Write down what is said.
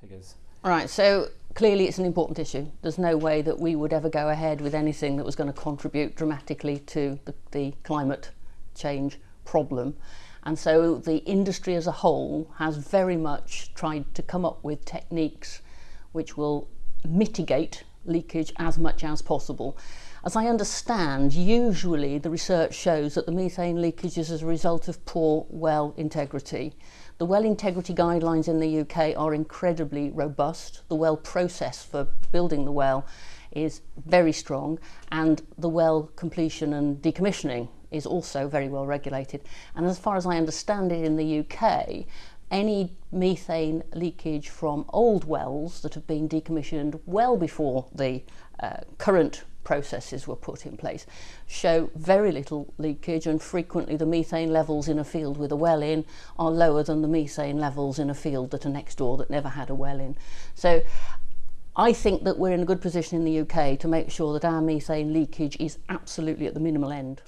figures. Right, so clearly it's an important issue. There's no way that we would ever go ahead with anything that was going to contribute dramatically to the, the climate change problem. And so the industry as a whole has very much tried to come up with techniques which will mitigate leakage as much as possible. As I understand, usually the research shows that the methane leakage is as a result of poor well integrity. The well integrity guidelines in the UK are incredibly robust. The well process for building the well is very strong and the well completion and decommissioning is also very well regulated. And as far as I understand it in the UK, any methane leakage from old wells that have been decommissioned well before the uh, current processes were put in place show very little leakage and frequently the methane levels in a field with a well in are lower than the methane levels in a field that are next door that never had a well in. So I think that we're in a good position in the UK to make sure that our methane leakage is absolutely at the minimal end.